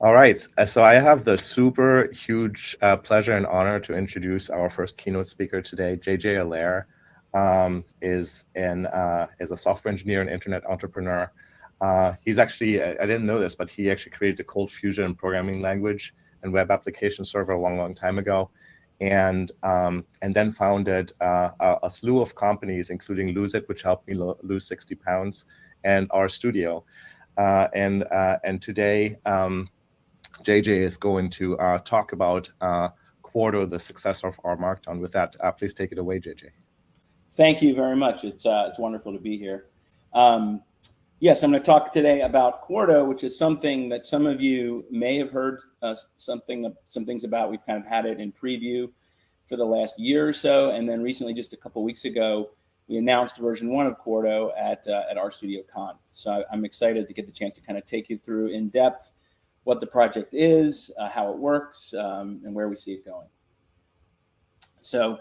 All right, uh, so I have the super huge uh, pleasure and honor to introduce our first keynote speaker today, JJ Allaire. Um, is an uh, is a software engineer and internet entrepreneur. Uh, he's actually I, I, didn't know this, but he actually created the ColdFusion programming language and web application server a long, long time ago, and um, and then founded uh, a, a, slew of companies, including Lose It, which helped me lo lose 60 pounds, and RStudio, uh, and and today. Um, JJ is going to uh, talk about uh, Quarto, the success of R Markdown. With that, uh, please take it away, JJ. Thank you very much. It's, it's wonderful to be here. Um, yes, I'm going to talk today about Quarto, which is something that some of you may have heard uh, something, some things about. We've kind of had it in preview for the last year or so. And then recently, just a couple weeks ago, we announced version one of Quarto at, uh, at RStudio Conf. So I'm excited to get the chance to kind of take you through in depth what the project is, uh, how it works, um, and where we see it going. So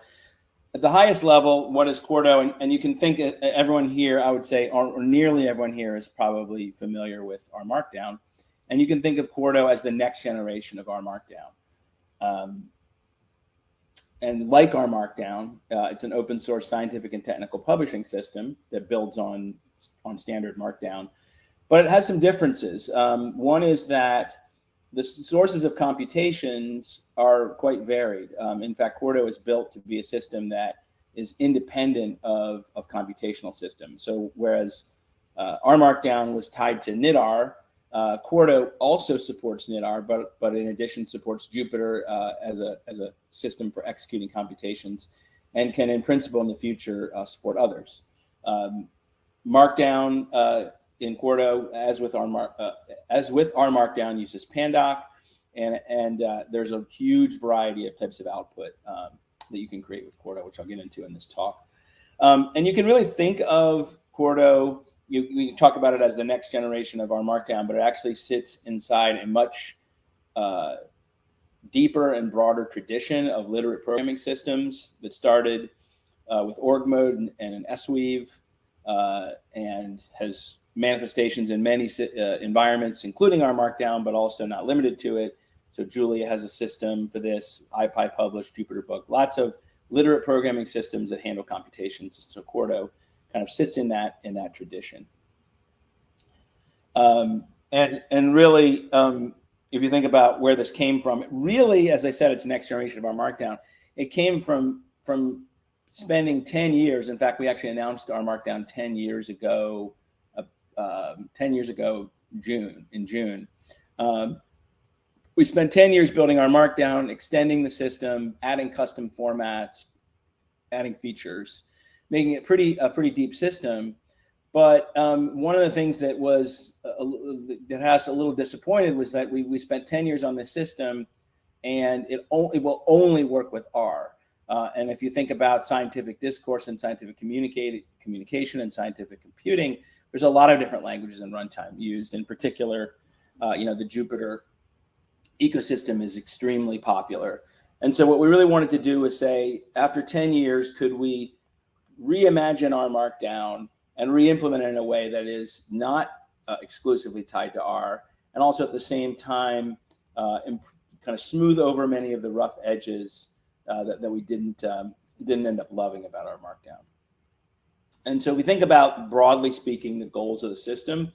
at the highest level, what is Quarto? And, and you can think uh, everyone here, I would say, or, or, nearly everyone here is probably familiar with R Markdown. And you can think of Quarto as the next generation of R Markdown. Um, and like R Markdown, uh, it's an open source scientific and technical publishing system that builds on, on standard Markdown but it has some differences. Um, one is that the sources of computations are quite varied. Um, in fact, Quarto is built to be a system that is independent of, of computational systems. So whereas uh, R Markdown was tied to knitr, uh, Quarto also supports knitr, but but in addition supports Jupyter uh, as a as a system for executing computations, and can in principle in the future uh, support others. Um, Markdown uh, in Quarto, as with our uh, as with R Markdown, uses Pandoc, and and uh, there's a huge variety of types of output um, that you can create with Quarto, which I'll get into in this talk. Um, and you can really think of Quarto. You, talk about it as the next generation of R Markdown, but it actually sits inside a much uh, deeper and broader tradition of literate programming systems that started uh, with org mode and, and an Sweave, uh, and has manifestations in many uh, environments, including R Markdown, but also not limited to it. So Julia has a system for this, IPyPublish, JupyterBook, lots of literate programming systems that handle computations. So Quarto kind of sits in that in that tradition. Um, and and really, um, if you think about where this came from, really, as I said, it's next generation of R Markdown. It came from from spending 10 years. In fact, we actually announced R Markdown 10 years ago um, 10 years ago, June, in June. Um, we spent 10 years building R Markdown, extending the system, adding custom formats, adding features, making it pretty a pretty deep system. But um, one of the things that was a, that has a little disappointed was that we, we spent 10 years on this system and it, only, will only work with R. Uh, and if you think about scientific discourse and scientific communicate, communication and scientific computing, there's a lot of different languages in runtime used. In particular, uh, you know, the Jupyter ecosystem is extremely popular. And so what we really wanted to do was say, after 10 years, could we reimagine R Markdown and re-implement it in a way that is not uh, exclusively tied to R, and also at the same time, uh, kind of smooth over many of the rough edges uh, that, that we didn't, um, didn't end up loving about R Markdown. And so we think about, broadly speaking, the goals of the system.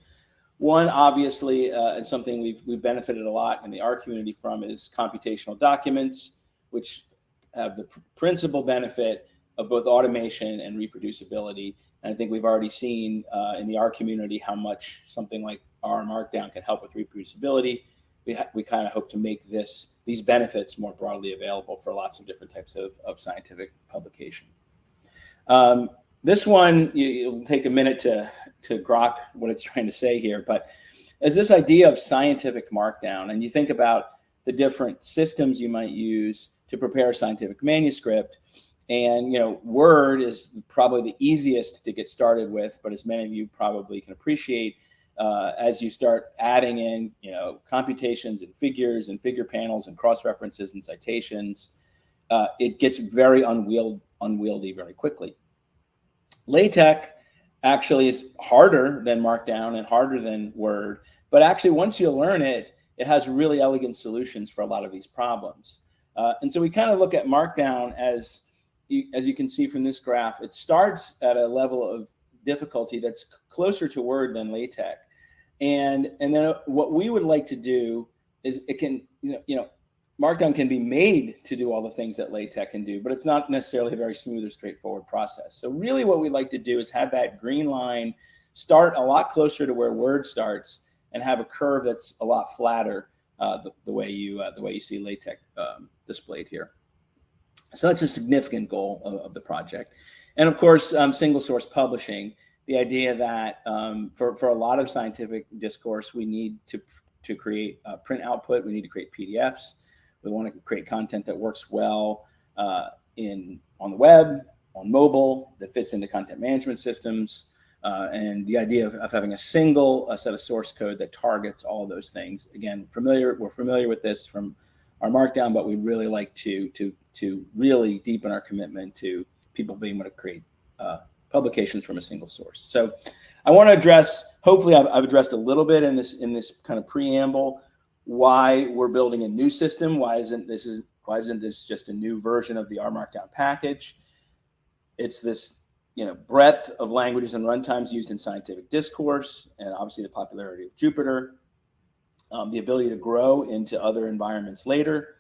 One, obviously, uh, and something we've, we've benefited a lot in the R community from is computational documents, which have the pr principal benefit of both automation and reproducibility. And I think we've already seen uh, in the R community how much something like R Markdown can help with reproducibility. We, we kind of hope to make this these benefits more broadly available for lots of different types of, of scientific publication. Um, this one, you, will take a minute to, to grok what it's trying to say here, but as this idea of scientific markdown, and you think about the different systems you might use to prepare a scientific manuscript, and you know, Word is probably the easiest to get started with, but as many of you probably can appreciate, uh, as you start adding in, you know, computations and figures and figure panels and cross references and citations, uh, it gets very unwield, unwieldy very quickly. LaTeX actually is harder than Markdown and harder than Word, but actually once you learn it, it has really elegant solutions for a lot of these problems. Uh, and so we kind of look at Markdown as, you, as you can see from this graph, it starts at a level of difficulty that's closer to Word than LaTeX. And, and then what we would like to do is it can, you know, you know, Markdown can be made to do all the things that LaTeX can do, but it's not necessarily a very smooth or straightforward process. So really what we'd like to do is have that green line start a lot closer to where Word starts and have a curve that's a lot flatter uh, the, the, way you uh, the way you see LaTeX um, displayed here. So that's a significant goal of, of the project. And of course, um, single source publishing, the idea that um, for, for a lot of scientific discourse, we need to, to create print output, we need to create PDFs, we want to create content that works well uh, in on the web, on mobile, that fits into content management systems, uh, and the idea of, of having a single a set of source code that targets all those things. Again, familiar we're familiar with this from R Markdown, but we really like to to to really deepen our commitment to people being able to create uh, publications from a single source. So, I want to address. Hopefully, I've, I've addressed a little bit in this in this kind of preamble why we're building a new system. Why isn't this is why isn't this just a new version of the R Markdown package? It's this you know breadth of languages and runtimes used in scientific discourse, and obviously the popularity of Jupyter, um, the ability to grow into other environments later.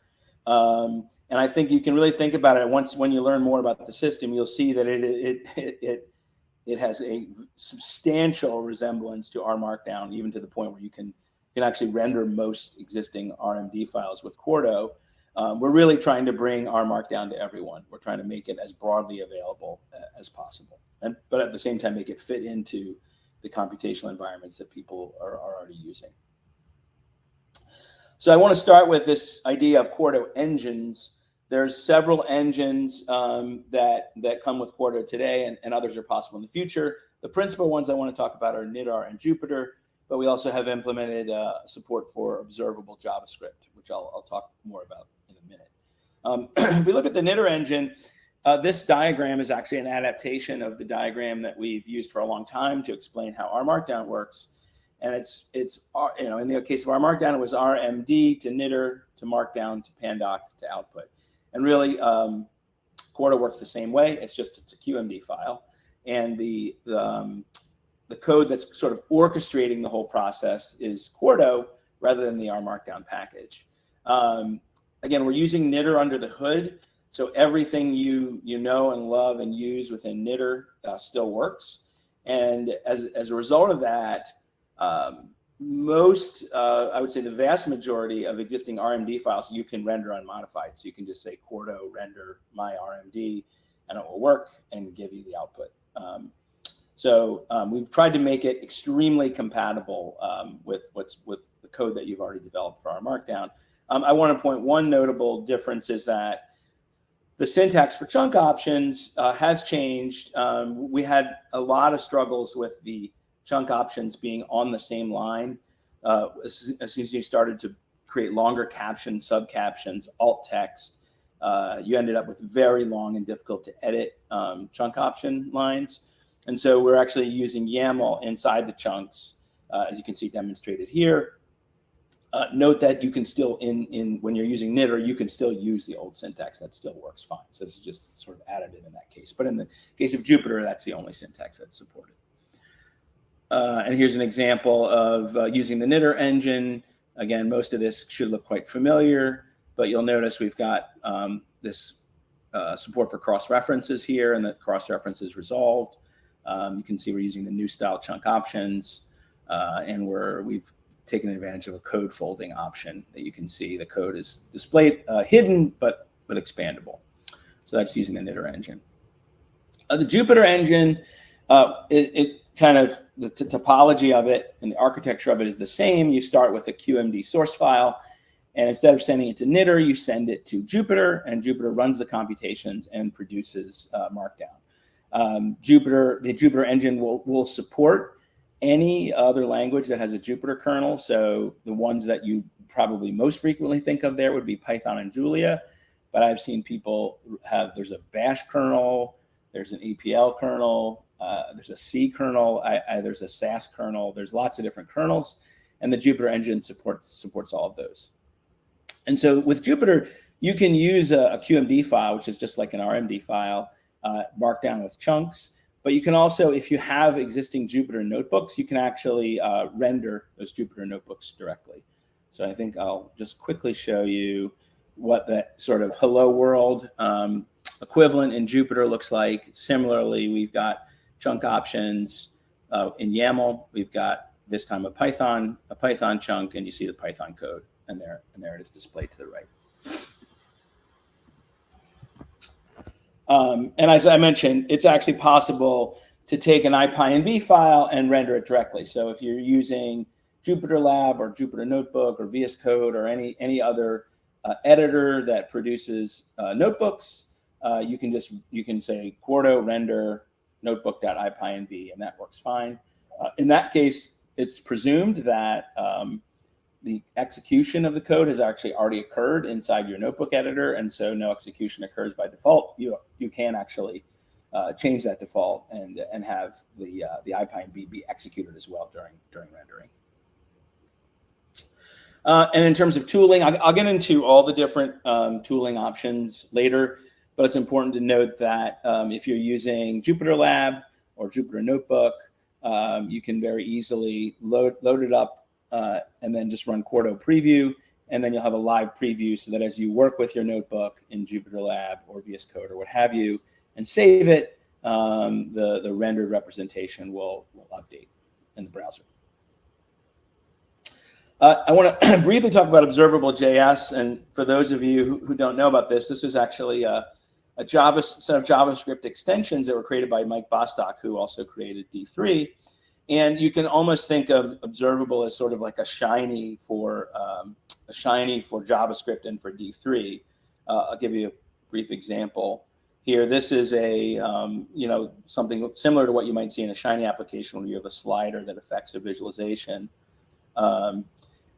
Um, and I think you can really think about it once when you learn more about the system, you'll see that it it it it, it has a substantial resemblance to R Markdown, even to the point where you can can actually render most existing RMD files with Quarto. Um, we're really trying to bring R Markdown to everyone. We're trying to make it as broadly available uh, as possible, and but at the same time make it fit into the computational environments that people are, are already using. So I want to start with this idea of Quarto engines. There's several engines um, that that come with Quarto today, and, and others are possible in the future. The principal ones I want to talk about are knitr and Jupyter but we also have implemented uh, support for observable JavaScript, which I'll, I'll talk more about in a minute. Um, if we look at the knitr engine, uh, this diagram is actually an adaptation of the diagram that we've used for a long time to explain how R Markdown works. And it's, it's you know, in the case of R Markdown, it was RMD to knitr to Markdown to Pandoc to output. And really, um, Quarto works the same way. It's just it's a QMD file. And the, the um, the code that's sort of orchestrating the whole process is Quarto rather than the R Markdown package. Um, again, we're using knitr under the hood. So everything you, you know and love and use within knitr uh, still works. And as, as a result of that, um, most, uh, I would say the vast majority of existing RMD files you can render unmodified. So you can just say Quarto render my RMD and it will work and give you the output. Um, so um, we've tried to make it extremely compatible um, with what's with the code that you've already developed for R Markdown. Um, I want to point one notable difference is that the syntax for chunk options uh, has changed. Um, we had a lot of struggles with the chunk options being on the same line. Uh, as, as, soon as you started to create longer captions, sub captions, alt text, uh, you ended up with very long and difficult to edit um, chunk option lines. And so we're actually using YAML inside the chunks, uh, as you can see demonstrated here. Uh, note that you can still, in, in when you're using knitr, you can still use the old syntax. That still works fine. So this is just sort of additive in that case. But in the case of Jupyter, that's the only syntax that's supported. Uh, and here's an example of uh, using the knitr engine. Again, most of this should look quite familiar, but you'll notice we've got um, this uh, support for cross references here and the cross references resolved. Um, you can see we're using the new style chunk options uh, and we're, we've taken advantage of a code folding option that you can see the code is displayed uh, hidden, but, but expandable. So that's using the knitr engine. Uh, the Jupyter engine, uh, it, it, kind of, the topology of it and the architecture of it is the same. You start with a QMD source file and instead of sending it to knitr, you send it to Jupyter and Jupyter runs the computations and produces uh, Markdown. Um, Jupyter, the Jupyter engine will, will support any other language that has a Jupyter kernel. So the ones that you probably most frequently think of there would be Python and Julia. But I've seen people have, there's a bash kernel, there's an EPL kernel, uh, there's a C kernel, I, I, there's a SAS kernel, there's lots of different kernels. and the Jupyter engine supports supports all of those. And so with Jupyter, you can use a, a QMD file, which is just like an RMD file, uh, markdown with chunks. But you can also, if you have existing Jupyter notebooks, you can actually uh, render those Jupyter notebooks directly. So I think I'll just quickly show you what that sort of hello world um, equivalent in Jupyter looks like. Similarly, we've got chunk options uh, in YAML. We've got this time a Python, a Python chunk, and you see the Python code, and there, and there it is displayed to the right. Um, and as I mentioned, it's actually possible to take an IPyNB file and render it directly. So if you're using Jupyter Lab or Jupyter Notebook or VS Code or any, any other uh, editor that produces uh, notebooks, uh, you can just, you can say Quarto render notebook.ipynb and that works fine. Uh, in that case, it's presumed that um, the execution of the code has actually already occurred inside your notebook editor, and so no execution occurs by default. You you can actually uh, change that default and and have the uh, the IPyNB be executed as well during during rendering. Uh, and in terms of tooling, I'll, I'll, get into all the different um, tooling options later, but it's important to note that um, if you're using Jupyter Lab or Jupyter Notebook, um, you can very easily load, load it up uh, and then just run Quarto preview. And then you'll have a live preview so that as you work with your notebook in Jupyter Lab or VS Code or what have you, and save it, um, the, the rendered representation will, will update in the browser. Uh, I want to briefly talk about observable JS. And for those of you who, who don't know about this, this was actually a, a Java set of JavaScript extensions that were created by Mike Bostock, who also created D3. And you can almost think of observable as sort of like a shiny for um, a shiny for JavaScript and for D3. Uh, I'll give you a brief example here. This is a um, you know something similar to what you might see in a shiny application where you have a slider that affects a visualization. Um,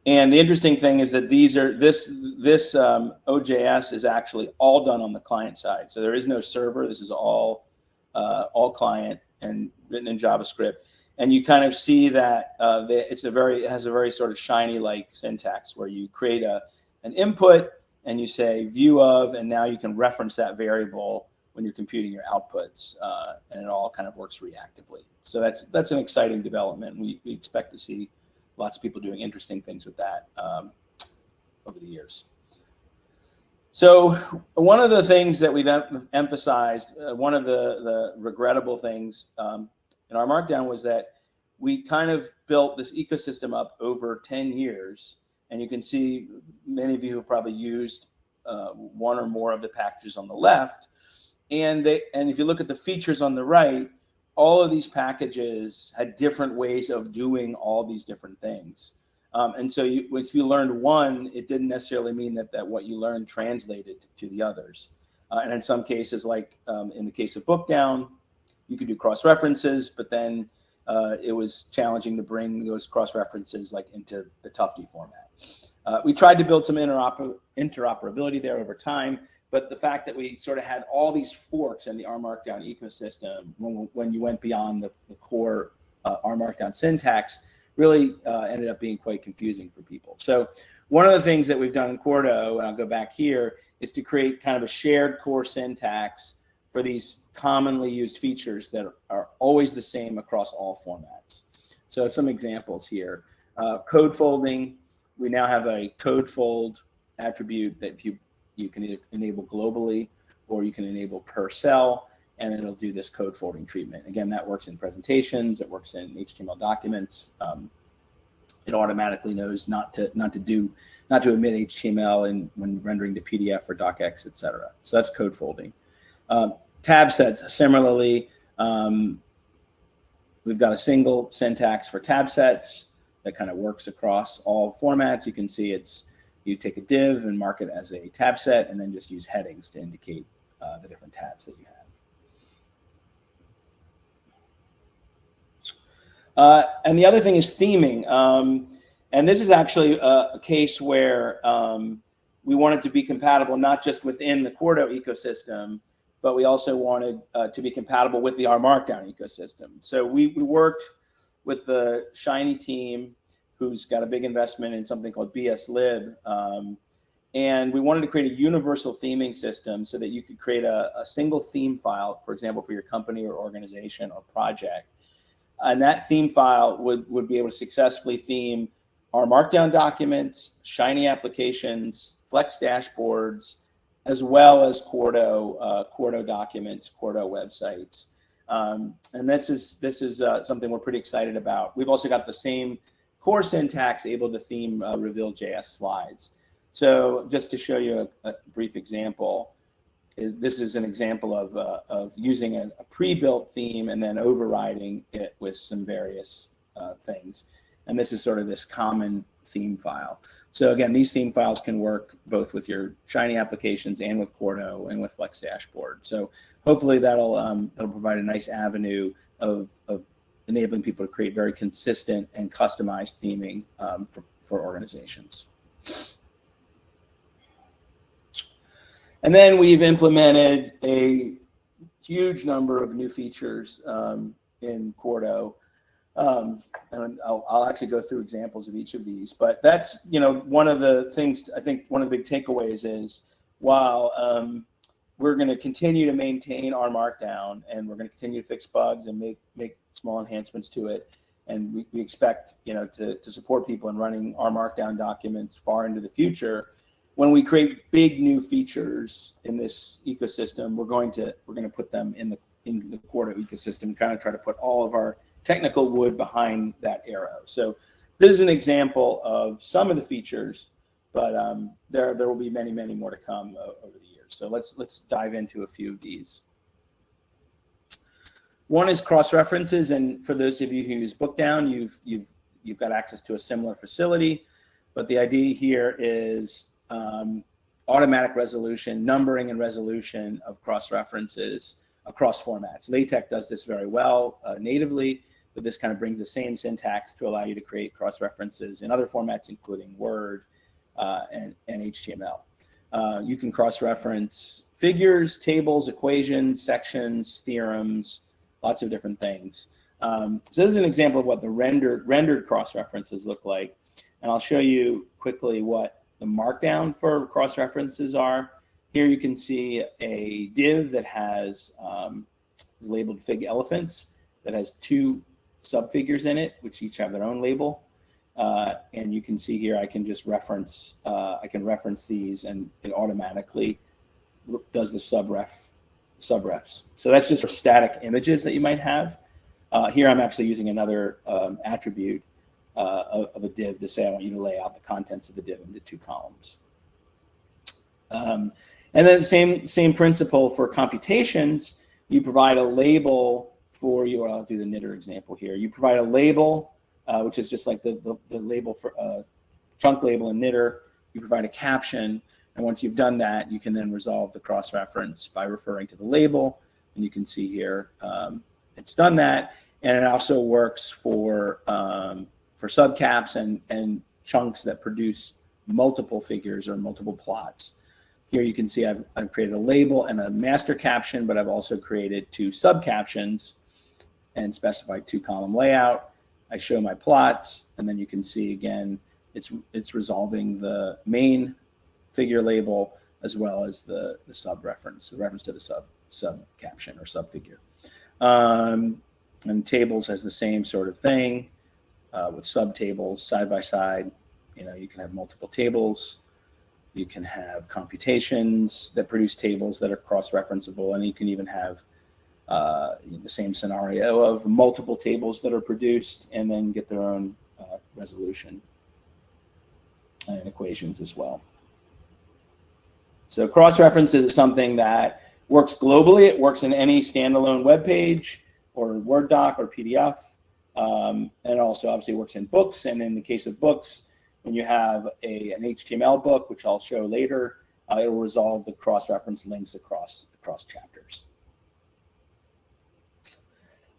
and the interesting thing is that these are this this um, OJS is actually all done on the client side. So there is no server. This is all uh, all client and written in JavaScript and you kind of see that uh, it's a very it has a very sort of shiny like syntax where you create a an input and you say view of and now you can reference that variable when you're computing your outputs uh, and it all kind of works reactively. So that's that's an exciting development we, we expect to see lots of people doing interesting things with that um, over the years. So one of the things that we've em emphasized uh, one of the the regrettable things um, in R markdown was that we kind of built this ecosystem up over 10 years. And you can see many of you have probably used uh, one or more of the packages on the left. And they, and if you look at the features on the right, all of these packages had different ways of doing all these different things. Um, and so you, if you learned one, it didn't necessarily mean that, that what you learned translated to the others. Uh, and in some cases, like um, in the case of Bookdown, you could do cross references, but then uh, it was challenging to bring those cross references like into the Tufte format. Uh, we tried to build some interoper interoperability there over time, but the fact that we sort of had all these forks in the R Markdown ecosystem when, when you went beyond the, the core uh, R Markdown syntax really uh, ended up being quite confusing for people. So one of the things that we've done in Quarto, and I'll go back here, is to create kind of a shared core syntax for these commonly used features that are always the same across all formats. So some examples here. Uh, code folding, we now have a code fold attribute that you, you can enable globally or you can enable per cell and it'll do this code folding treatment. Again, that works in presentations, it works in HTML documents. Um, it automatically knows not to not to do not to emit HTML and when rendering to PDF or docx, etc. So that's code folding. Um, tab sets, similarly, um, we've got a single syntax for tab sets that kind of works across all formats. You can see it's, you take a div and mark it as a tab set and then just use headings to indicate uh, the different tabs that you have. Uh, and the other thing is theming. Um, and this is actually a, a case where um, we want it to be compatible not just within the Quarto ecosystem, but we also wanted uh, to be compatible with the R Markdown ecosystem. So we, we worked with the Shiny team who's got a big investment in something called BSLib. Um, and we wanted to create a universal theming system so that you could create a, a single theme file, for example, for your company or organization or project. And that theme file would, would be able to successfully theme R markdown documents, Shiny applications, Flex dashboards, as well as Quarto, uh, documents, Quarto websites. Um, and this is, this is uh, something we're pretty excited about. We've also got the same core syntax able to theme uh, Reveal.js slides. So just to show you a, a brief example, is, this is an example of, uh, of using a, a pre-built theme and then overriding it with some various uh, things. And this is sort of this common theme file. So again, these theme files can work both with your Shiny applications and with Quarto and with Flex Dashboard. So hopefully that'll um, that'll provide a nice avenue of, of enabling people to create very consistent and customized theming um, for, for organizations. And then we've implemented a huge number of new features um, in Quarto. Um, and I'll, I'll, actually go through examples of each of these, but that's, you know, one of the things, I think one of the big takeaways is while um, we're going to continue to maintain R markdown and we're going to continue to fix bugs and make, make small enhancements to it. And we, we expect, you know, to, to support people in running R markdown documents far into the future when we create big new features in this ecosystem, we're going to we're going to put them in the in the Quarto ecosystem, kind of try to put all of our technical wood behind that arrow. So this is an example of some of the features, but um, there there will be many many more to come uh, over the years. So let's let's dive into a few of these. One is cross references, and for those of you who use Bookdown, you've you've you've got access to a similar facility. But the idea here is um, automatic resolution, numbering and resolution of cross-references across formats. LaTeX does this very well uh, natively, but this kind of brings the same syntax to allow you to create cross-references in other formats, including Word uh, and, and HTML. Uh, you can cross-reference figures, tables, equations, sections, theorems, lots of different things. Um, so this is an example of what the rendered, rendered cross-references look like. And I'll show you quickly what the markdown for cross-references are. Here you can see a div that has um, is labeled fig elephants that has two subfigures in it, which each have their own label. Uh, and you can see here, I can just reference, uh, I can reference these and it automatically does the subref, subrefs. So that's just for static images that you might have. Uh, here I'm actually using another um, attribute uh, of, of, a div to say I want you to lay out the contents of the div into two columns. Um, and then same same principle for computations. You provide a label for you. I'll do the knitr example here. You provide a label, uh, which is just like the, the, the label for uh, chunk label in knitr. You provide a caption. And once you've done that, you can then resolve the cross-reference by referring to the label. And you can see here, um, it's done that. And it also works for um, for subcaps and, and chunks that produce multiple figures or multiple plots. Here you can see I've, I've created a label and a master caption, but I've also created two subcaptions and specify two column layout. I show my plots and then you can see again, it's, it's resolving the main figure label as well as the, the sub reference, the reference to the sub, sub caption or sub figure. Um, and tables has the same sort of thing uh, with subtables side by side. You know, you can have multiple tables. You can have computations that produce tables that are cross-referenceable, and you can even have uh, the same scenario of multiple tables that are produced and then get their own uh, resolution and equations as well. So cross-references is something that works globally. It works in any standalone web page or Word doc or PDF. Um, and also obviously works in books. And in the case of books, when you have a, an HTML book, which I'll show later, uh, it will resolve the cross-reference links across, across chapters.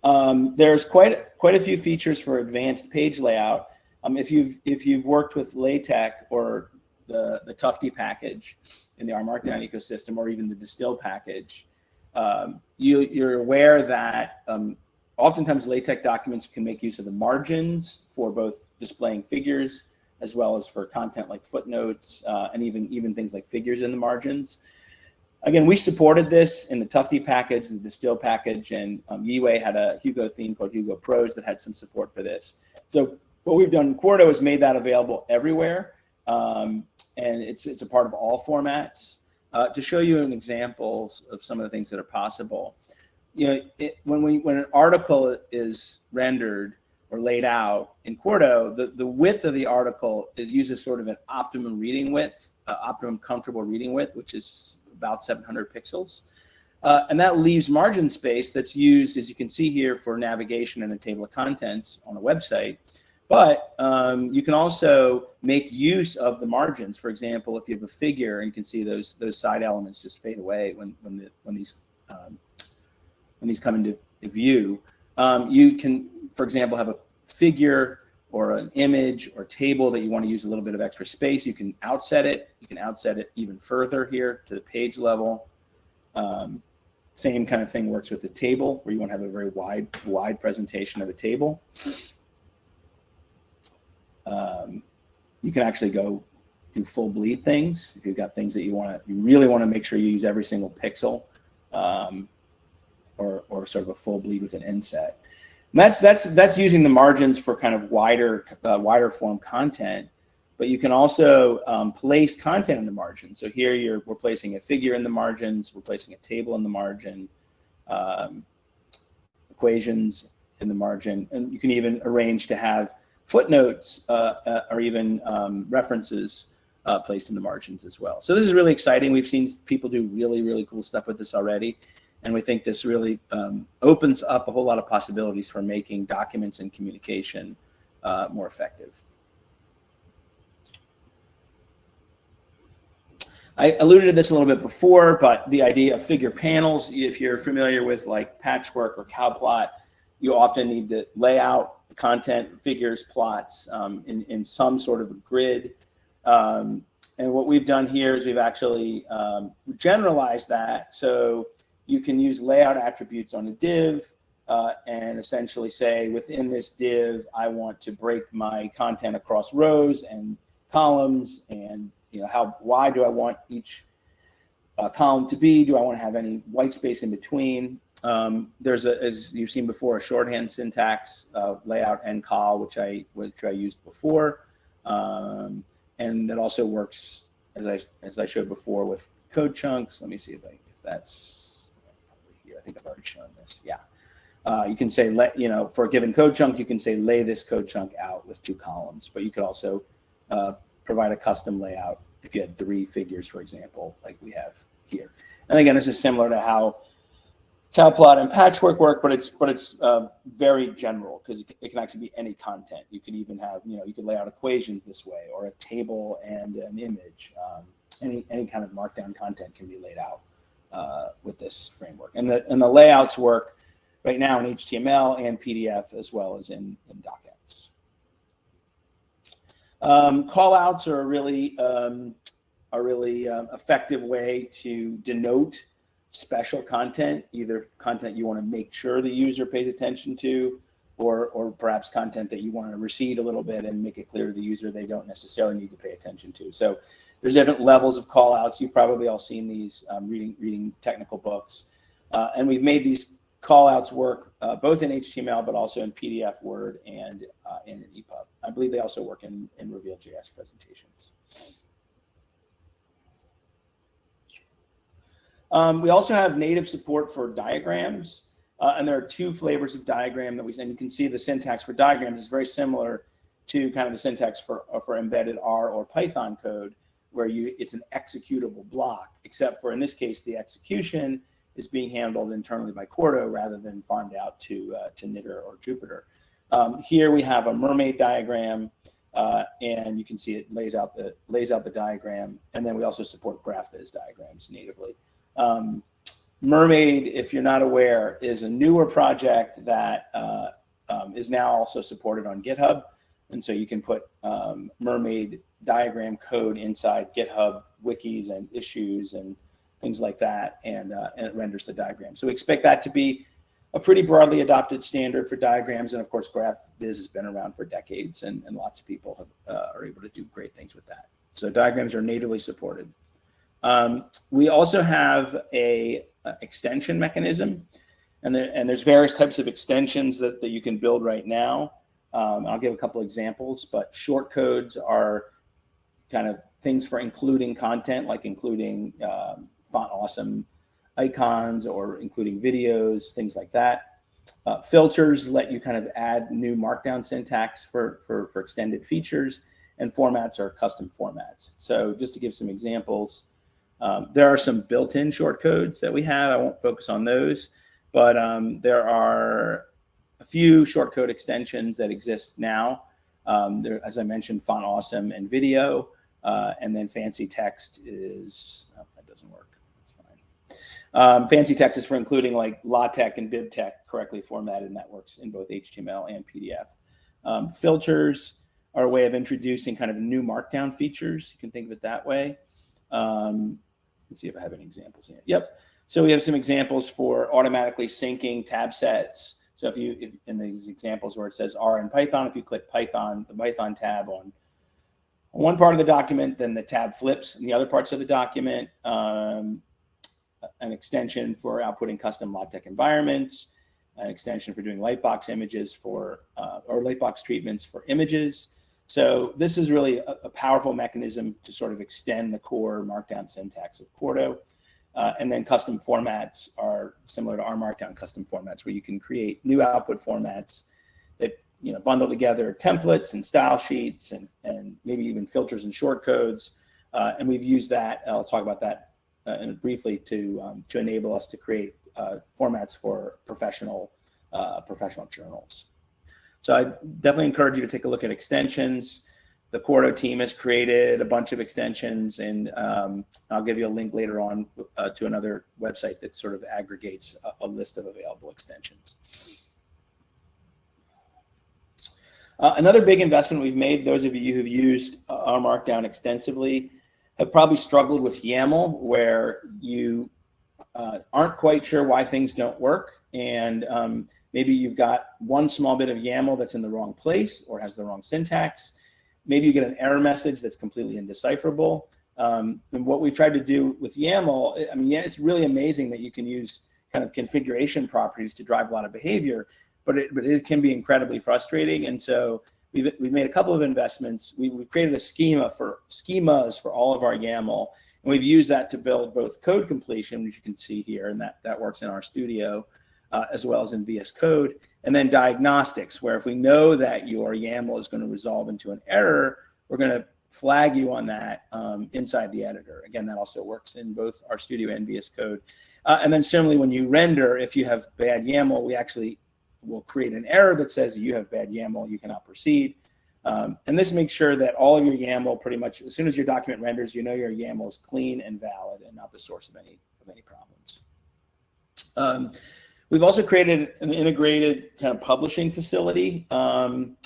Um, there's quite, quite a few features for advanced page layout. Um, if, you've, if you've worked with LaTeX or the, the Tufte package in the R Markdown ecosystem, or even the Distill package, um, you, you're aware that um, oftentimes LaTeX documents can make use of the margins for both displaying figures as well as for content like footnotes uh, and even, even things like figures in the margins. Again, we supported this in the Tufte package, the Distill package, and um, Yihui had a Hugo theme called Hugo Prose that had some support for this. So what we've done in Quarto is made that available everywhere, um, and it's, it's a part of all formats. Uh, to show you an examples of some of the things that are possible, you know, it, when we when an article is rendered or laid out in Quarto, the, the width of the article is uses sort of an optimum reading width, uh, optimum comfortable reading width, which is about 700 pixels. Uh, and that leaves margin space that's used, as you can see here, for navigation and a table of contents on a website. But um, you can also make use of the margins. For example, if you have a figure and you can see those those side elements just fade away when when the when these um, when these come into view, um, you can, for example, have a figure or an image or table that you want to use a little bit of extra space. You can outset it. You can outset it even further here to the page level. Um, same kind of thing works with the table where you want to have a very wide, wide presentation of a table. Um, you can actually go do full bleed things. If you've got things that you want to, you really want to make sure you use every single pixel. Um, or, or sort of a full bleed with an inset. That's, that's, that's using the margins for kind of wider, uh, wider form content, but you can also um, place content in the margin. So here you're, we're placing a figure in the margins, we're placing a table in the margin, um, equations in the margin, and you can even arrange to have footnotes uh, uh, or even um, references uh, placed in the margins as well. So this is really exciting. We've seen people do really, really cool stuff with this already. And we think this really um, opens up a whole lot of possibilities for making documents and communication uh, more effective. I alluded to this a little bit before, but the idea of figure panels, if you're familiar with like patchwork or cowplot, you often need to lay out the content, figures, plots um, in, in some sort of a grid. Um, and what we've done here is we've actually um, generalized that. So you can use layout attributes on a div uh, and essentially say within this div, I want to break my content across rows and columns and you know how wide do I want each uh, column to be? Do I want to have any white space in between? Um, there's a, as you've seen before, a shorthand syntax, uh, layout and col, which I which I used before, um, and that also works as I as I showed before with code chunks. Let me see if I if that's think I've already shown this. Yeah. Uh, you can say, let, you know, for a given code chunk, you can say lay this code chunk out with two columns, but you could also uh, provide a custom layout if you had three figures, for example, like we have here. And again, this is similar to how Cowplot and Patchwork work, but it's but it's uh, very general because it can actually be any content. You could even have, you know, you could lay out equations this way or a table and an image. Um, any any kind of markdown content can be laid out uh, with this framework. And the, and the layouts work right now in HTML and PDF as well as in, in docx. Um, callouts are a really, um, a really uh, effective way to denote special content, either content you want to make sure the user pays attention to, or, or perhaps content that you want to recede a little bit and make it clear to the user they don't necessarily need to pay attention to. So there's different levels of call outs. You've probably all seen these um, reading, reading technical books. Uh, and we've made these call outs work uh, both in HTML, but also in PDF, Word, and uh, in EPUB. I believe they also work in, in Reveal.js presentations. Um, we also have native support for diagrams. Uh, and there are two flavors of diagram that we, and you can see the syntax for diagrams is very similar to kind of the syntax for, for embedded R or Python code where you it's an executable block, except for in this case, the execution is being handled internally by Quarto rather than farmed out to, uh, to Knitr or Jupyter. Um, here we have a mermaid diagram, uh, and you can see it lays out the lays out the diagram, and then we also support GraphViz diagrams natively. Um, mermaid, if you're not aware, is a newer project that uh, um, is now also supported on GitHub. And so you can put um, mermaid diagram code inside GitHub wikis and issues and things like that, and, uh, and it renders the diagram. So we expect that to be a pretty broadly adopted standard for diagrams. And of course, GraphViz has been around for decades and, and lots of people have, uh, are able to do great things with that. So diagrams are natively supported. Um, we also have a, a, extension mechanism and, there, and there's various types of extensions that, that you can build right now. Um, I'll give a couple examples, but short codes are kind of things for including content, like including um, font awesome icons or including videos, things like that. Uh, filters let you kind of add new markdown syntax for, for, for extended features and formats are custom formats. So just to give some examples, um, there are some built-in shortcodes that we have. I won't focus on those, but um, there are a few shortcode extensions that exist now. Um, there, as I mentioned, Font Awesome and video, uh, and then Fancy Text is, oh, that doesn't work. That's fine. Um, fancy text is for including like LaTeX and BibTeX correctly formatted, and that works in both HTML and PDF. Um, filters are a way of introducing kind of new markdown features. You can think of it that way. Um, let's see if I have any examples here. Yep. So we have some examples for automatically syncing tab sets. So if you, if in these examples where it says R in Python, if you click Python, the Python tab on one part of the document, then the tab flips in the other parts of the document. Um, an extension for outputting custom LaTeX environments, an extension for doing lightbox images for, uh, or lightbox treatments for images. So this is really a, a, powerful mechanism to sort of extend the core markdown syntax of Quarto. Uh, and then custom formats are similar to R markdown custom formats where you can create new output formats that you know bundle together templates and style sheets and, and maybe even filters and shortcodes. Uh, and we've used that, I'll talk about that uh, and briefly to um, to enable us to create uh, formats for professional uh, professional journals. So I definitely encourage you to take a look at extensions. The Quarto team has created a bunch of extensions, and um, I'll give you a link later on uh, to another website that sort of aggregates a, a list of available extensions. Uh, another big investment we've made, those of you who've used uh, R Markdown extensively, have probably struggled with YAML where you uh, aren't quite sure why things don't work. And um, maybe you've got one small bit of YAML that's in the wrong place or has the wrong syntax. Maybe you get an error message that's completely indecipherable. Um, and what we've tried to do with YAML, I mean, yeah, it's really amazing that you can use kind of configuration properties to drive a lot of behavior, but it, but it can be incredibly frustrating. And so We've, we've made a couple of investments. We, we've created a schema for schemas for all of our YAML. And we've used that to build both code completion, which you can see here, and that, that works in RStudio, uh, as well as in VS Code. And then diagnostics, where if we know that your YAML is going to resolve into an error, we're going to flag you on that um, inside the editor. Again, that also works in both RStudio and VS Code. Uh, and then similarly, when you render, if you have bad YAML, we actually will create an error that says you have bad YAML, you cannot proceed. Um, and this makes sure that all of your YAML pretty much, as soon as your document renders, you know your YAML is clean and valid and not the source of any, of any problems. Um, we've also created an integrated kind of publishing facility, um,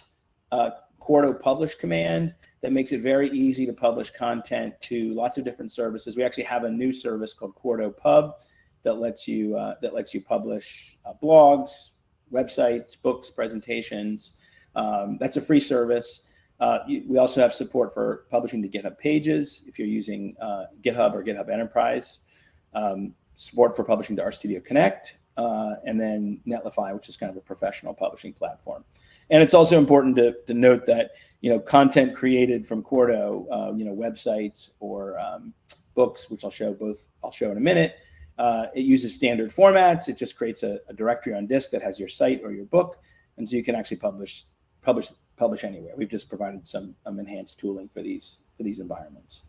uh, Quarto publish command that makes it very easy to publish content to lots of different services. We actually have a new service called Quarto Pub that lets you uh, that lets you publish uh, blogs, websites, books, presentations. Um, that's a free service. Uh, we also have support for publishing to GitHub pages if you're using uh, GitHub or GitHub Enterprise. Um, support for publishing to RStudio Connect, uh, and then Netlify, which is kind of a professional publishing platform. And it's also important to, to note that you know content created from Quarto, uh, you know websites or um, books, which I'll show both. I'll show in a minute. Uh, it uses standard formats. It just creates a, a, directory on disk that has your site or your book. And so you can actually publish, publish, publish anywhere. We've just provided some um, enhanced tooling for these, for these environments.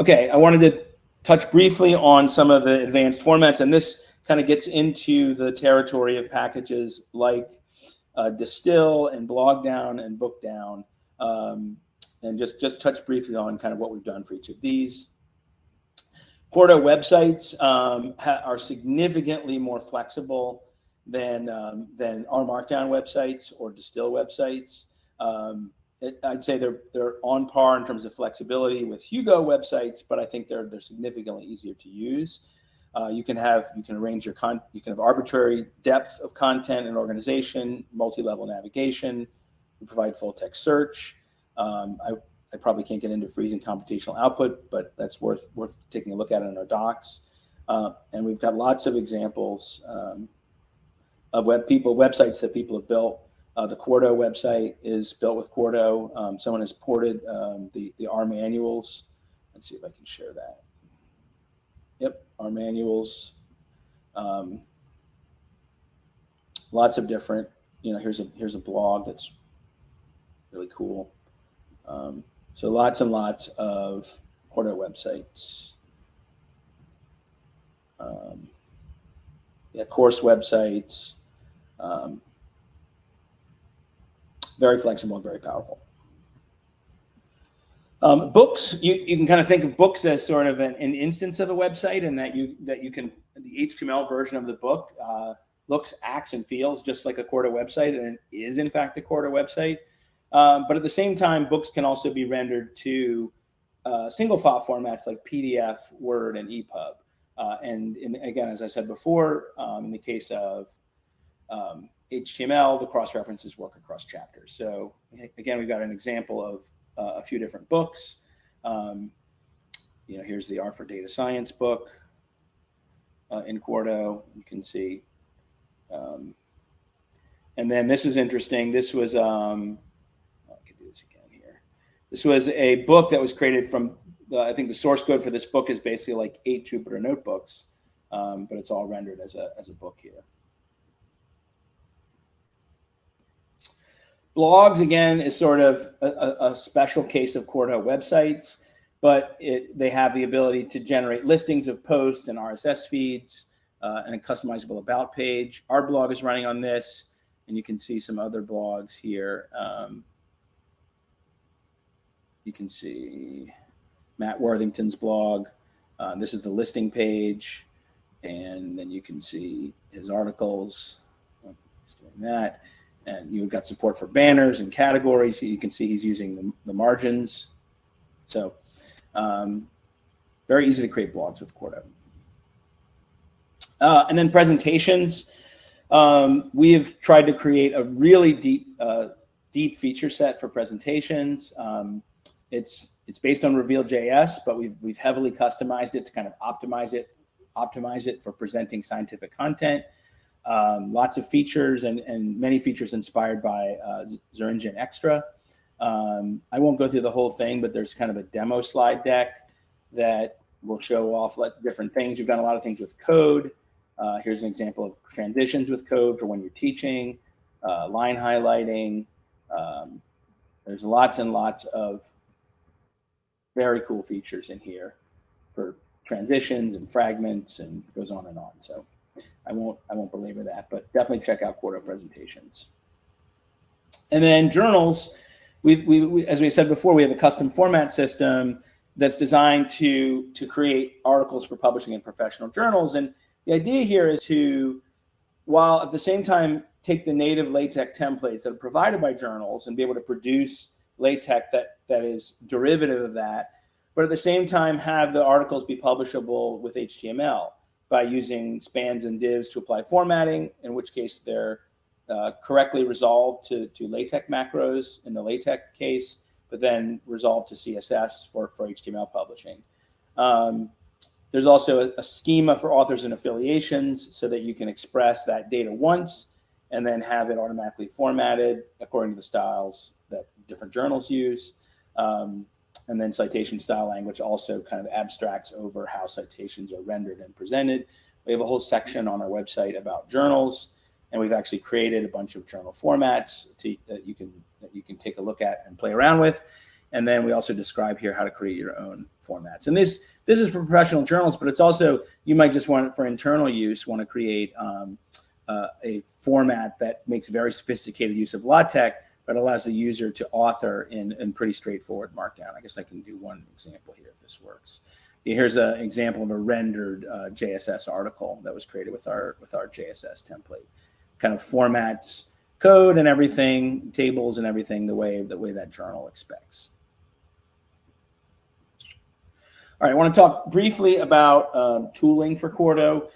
Okay, I wanted to touch briefly on some of the advanced formats. And this kind of gets into the territory of packages like uh, Distill and Blogdown and Bookdown. Um, and just, just touch briefly on kind of what we've done for each of these. Quarto websites um, are significantly more flexible than um, than R Markdown websites or Distill websites. Um, it, I'd say they're they're on par in terms of flexibility with Hugo websites, but I think they're they're significantly easier to use. Uh, you can have you can arrange your con you can have arbitrary depth of content and organization, multi-level navigation. We provide full text search. Um, I, I probably can't get into freezing computational output, but that's worth worth taking a look at in our docs. Uh, and we've got lots of examples um, of web people websites that people have built. Uh, the Quarto website is built with Quarto. Um, someone has ported um, the the R manuals. Let's see if I can share that. Our manuals. Um, lots of different, you know, here's a, here's a blog that's really cool. Um, so lots and lots of Quarto websites. Um, yeah, course websites. Um, very flexible and very powerful. Um, books, you, you can kind of think of books as sort of an, an, instance of a website and that you that you can, the HTML version of the book uh, looks, acts, and feels just like a Quarto website and it is in fact a Quarto website. Um, but at the same time, books can also be rendered to uh, single file formats like PDF, Word, and EPUB. Uh, and in, again, as I said before, um, in the case of um, HTML, the cross references work across chapters. So again, we've got an example of uh, a few different books. Um, you know, here's the R for Data Science book uh, in Quarto. You can see. Um, and then this is interesting. This was, um, oh, I can do this again here. This was a book that was created from, the, I think the source code for this book is basically like eight Jupyter notebooks, um, but it's all rendered as a, as a book here. Blogs, again, is sort of a, a special case of Quarto websites, but it, they have the ability to generate listings of posts and RSS feeds uh, and a customizable about page. Our blog is running on this, and you can see some other blogs here. Um, you can see Matt Worthington's blog. Uh, this is the listing page, and then you can see his articles. Oh, he's doing that and you've got support for banners and categories. You can see he's using the, the margins. So um, very easy to create blogs with Quarto. Uh, and then presentations. Um, we have tried to create a really deep, uh, deep feature set for presentations. Um, it's it's based on Reveal.js, but we've we've heavily customized it to kind of optimize it, optimize it for presenting scientific content. Um, lots of features and, and many features inspired by uh, Extra. Um, I won't go through the whole thing, but there's kind of a demo slide deck that will show off different things. You've done a lot of things with code. Uh, here's an example of transitions with code for when you're teaching, uh, line highlighting. Um, there's lots and lots of very cool features in here for transitions and fragments and goes on and on. So I won't I won't belabor that, but definitely check out Quarto presentations. And then journals, we, we, we, as we said before, we have a custom format system that's designed to to create articles for publishing in professional journals. And the idea here is to, while at the same time take the native LaTeX templates that are provided by journals and be able to produce LaTeX that that is derivative of that, but at the same time have the articles be publishable with HTML by using spans and divs to apply formatting, in which case they're uh, correctly resolved to, to LaTeX macros in the LaTeX case, but then resolved to CSS for, for HTML publishing. Um, there's also a, a, schema for authors and affiliations so that you can express that data once and then have it automatically formatted according to the styles that different journals use. Um, and then citation style language also kind of abstracts over how citations are rendered and presented. We have a whole section on our website about journals, and we've actually created a bunch of journal formats to, that you can that you can take a look at and play around with. And then we also describe here how to create your own formats. And this this is for professional journals, but it's also you might just want it for internal use, want to create um, uh, a format that makes very sophisticated use of LaTeX but allows the user to author in, in pretty straightforward markdown. I guess I can do one example here if this works. Here's an example of a rendered uh, JSS article that was created with our with our JSS template. Kind of formats code and everything, tables and everything the way the way that journal expects. All right, I want to talk briefly about um, tooling for Quarto.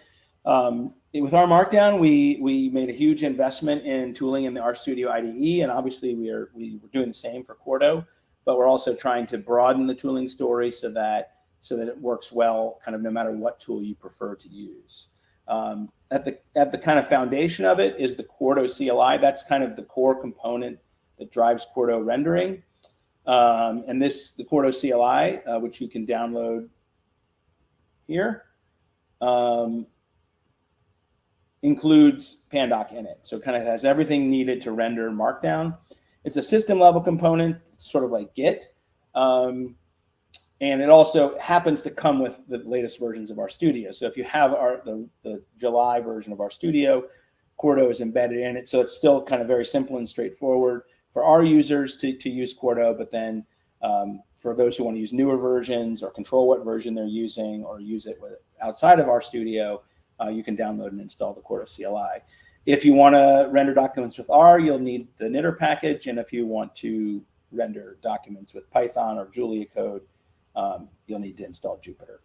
Um, with R Markdown, we we made a huge investment in tooling in the RStudio IDE, and obviously we are we were doing the same for Quarto, but we're also trying to broaden the tooling story so that so that it works well, kind of no matter what tool you prefer to use. Um, at the at the kind of foundation of it is the Quarto CLI. That's kind of the core component that drives Quarto rendering. Um, and this the Quarto CLI, uh, which you can download here. Um, includes Pandoc in it. So it kind of has everything needed to render Markdown. It's a system level component, sort of like Git. Um, and it also happens to come with the latest versions of RStudio. So if you have our the, the July version of RStudio, Quarto is embedded in it. So it's still kind of very simple and straightforward for our users to, to use Quarto, but then um, for those who want to use newer versions or control what version they're using or use it with, outside of RStudio, uh, you can download and install the Quarto CLI. If you want to render documents with R, you'll need the knitr package. And if you want to render documents with Python or Julia code, um, you'll need to install Jupyter.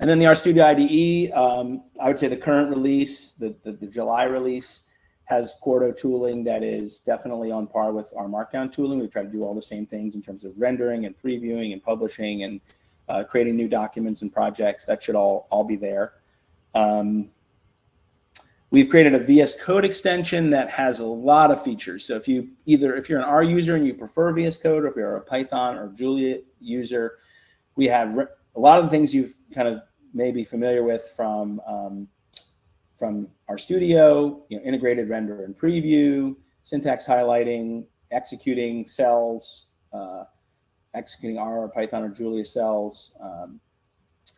And then the RStudio IDE, um, I would say the current release, the, the, the, July release, has Quarto tooling that is definitely on par with R Markdown tooling. We try to do all the same things in terms of rendering and previewing and publishing and uh, creating new documents and projects. That should all, all be there. Um, we've created a VS Code extension that has a lot of features. So if you either if you're an R user and you prefer VS Code, or if you're a Python or Julia user, we have a lot of the things you've kind of may be familiar with from um, from RStudio, you know, integrated render and preview, syntax highlighting, executing cells, uh, executing R or Python or Julia cells, um,